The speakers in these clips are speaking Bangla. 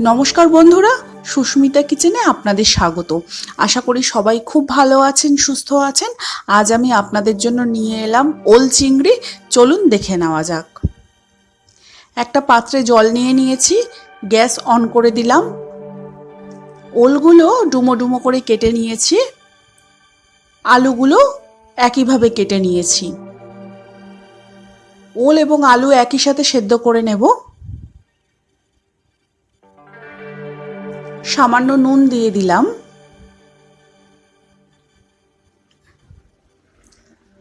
নমস্কার বন্ধুরা, সুস্মিতা কিচেনে আপনাদের স্বাগত। আশা করি সবাই খুব ভালো আছেন, সুস্থ আছেন। আজ আমি আপনাদের জন্য নিয়ে এলাম ওল চিংড়ি। চলুন দেখে নেওয়া যাক। একটা পাত্রে জল নিয়ে নিয়েছি, গ্যাস অন করে দিলাম। ওলগুলো ডুমো ডুমো করে কেটে নিয়েছি। আলুগুলো একইভাবে কেটে নিয়েছি। ওল এবং আলু একই সাথে সেদ্ধ করে নেব। সামান্য নুন দিয়ে দিলাম।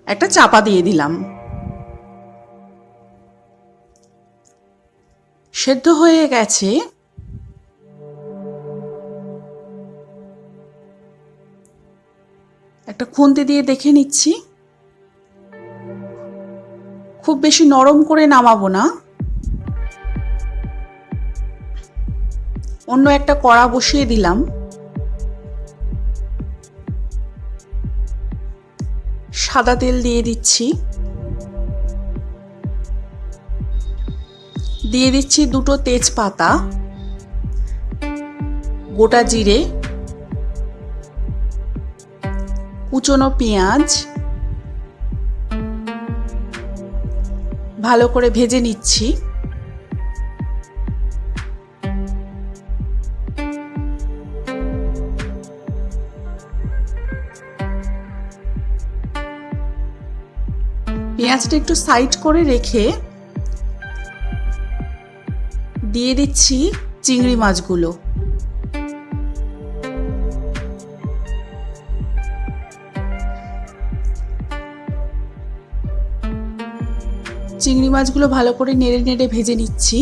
একটা চাপা দিয়ে দিলাম। সেদ্ধ হয়ে গেছে। একটা খুন্তি দিয়ে দেখে নিচ্ছি। খুব বেশি নরম করে নামাবো না। অন্য একটা কড়া বসিয়ে দিলাম। সাদা তেল দিয়ে দিচ্ছি। দিয়ে দিচ্ছি দুটো তেজপাতা, গোটা জিরে, কুচনো পেঁয়াজ, ভালো করে ভেজে নিচ্ছি। পেঁয়াজটা একটু সাইড করে রেখে দিয়ে দিচ্ছি চিংড়ি মাছগুলো। চিংড়ি মাছগুলো ভালো করে নেড়ে নেড়ে ভেজে নিচ্ছি।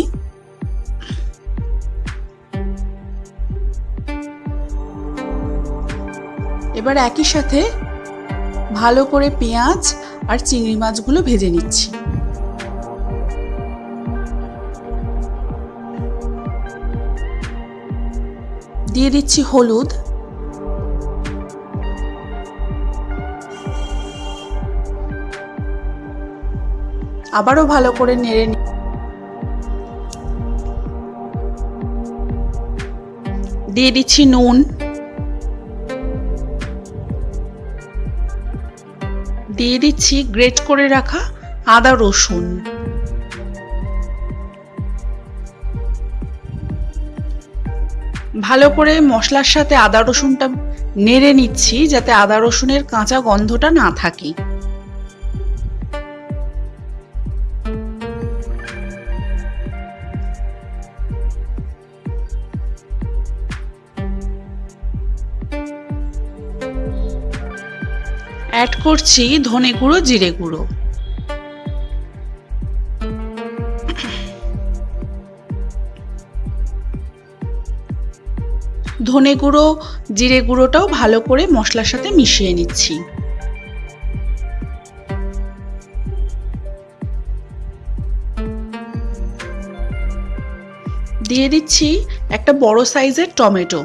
এবার একই সাথে ভালো করে পেঁয়াজ আর চিংড়ি মাছগুলো ভেজে নিচ্ছি। দিয়ে দিচ্ছি হলুদ। আবারও ভালো করে নেড়ে দিয়ে দিচ্ছি নুন। দিয়ে দিচ্ছি গ্রেট করে রাখা আদা রসুন। ভালো করে মশলার সাথে আদা রসুনটা নেড়ে নিচ্ছি যাতে আদা রসুনের কাঁচা গন্ধটা না থাকে। অ্যাড করছি ধনে গুঁড়ো, জিরে গুঁড়ো। ধনে গুঁড়ো, জিরে গুঁড়োটাও ভালো করে মশলার সাথে মিশিয়ে নিচ্ছি। দিয়ে দিচ্ছি একটা বড় সাইজের টমেটো।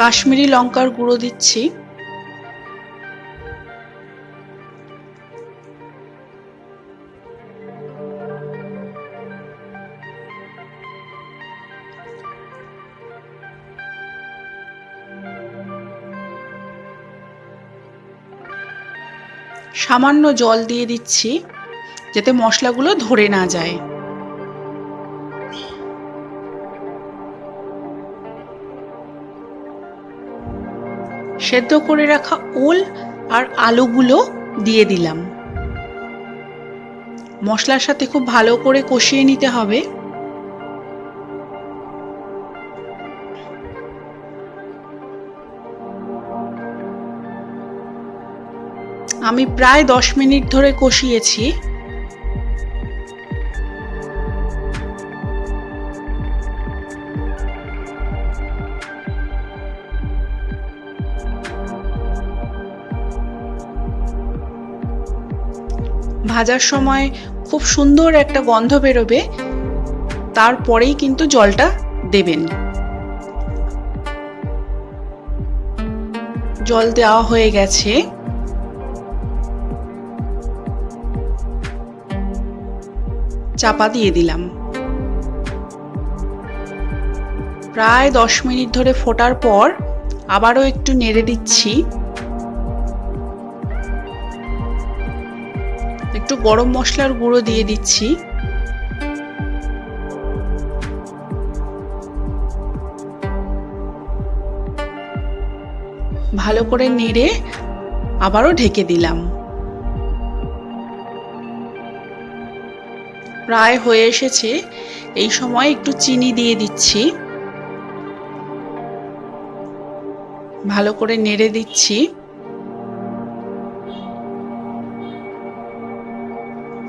কাশ্মীরি লঙ্কার গুঁড়ো দিচ্ছি। সামান্য জল দিয়ে দিচ্ছি যাতে মশলাগুলো ধরে না যায়। সেদ্ধ করে রাখা ওল আর আলুগুলো দিয়ে দিলাম। মশলার সাথে খুব ভালো করে কষিয়ে নিতে হবে। আমি প্রায় দশ মিনিট ধরে কষিয়েছি। ভাজার সময় খুব সুন্দর একটা গন্ধ বেরোবে, তারপরেই কিন্তু জলটা দেবেন। জল দেওয়া হয়ে গেছে। চাপা দিয়ে দিলাম। প্রায় দশ মিনিট ধরে ফোটার পর আবারও একটু নেড়ে দিচ্ছি। গরম মশলার গুঁড়ো দিয়ে দিচ্ছি। ভালো করে নেড়ে আবারও ঢেকে দিলাম। প্রায় হয়ে এসেছে, এই সময় একটু চিনি দিয়ে দিচ্ছি। ভালো করে নেড়ে দিচ্ছি।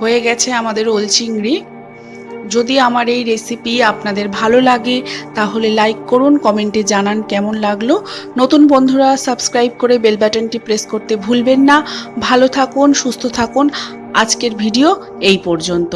হয়ে গেছে আমাদের ওল চিংড়ি। যদি আমার এই রেসিপি আপনাদের ভালো লাগে, তাহলে লাইক করুন কমেন্টে জানান কেমন লাগল। নতুন বন্ধুরা সাবস্ক্রাইব করে বেল বাটনটি প্রেস করতে ভুলবেন না। ভালো থাকুন, সুস্থ থাকুন। আজকের ভিডিও এই পর্যন্ত।